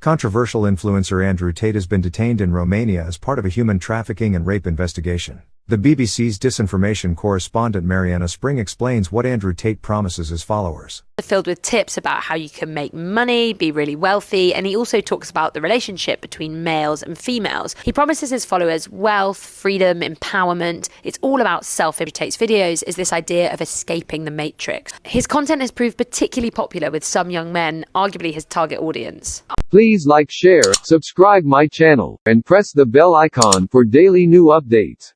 Controversial influencer Andrew Tate has been detained in Romania as part of a human trafficking and rape investigation. The BBC's disinformation correspondent Marianna Spring explains what Andrew Tate promises his followers. Filled with tips about how you can make money, be really wealthy, and he also talks about the relationship between males and females. He promises his followers wealth, freedom, empowerment. It's all about self. Tate's videos is this idea of escaping the matrix. His content has proved particularly popular with some young men, arguably his target audience. Please like, share, subscribe my channel, and press the bell icon for daily new updates.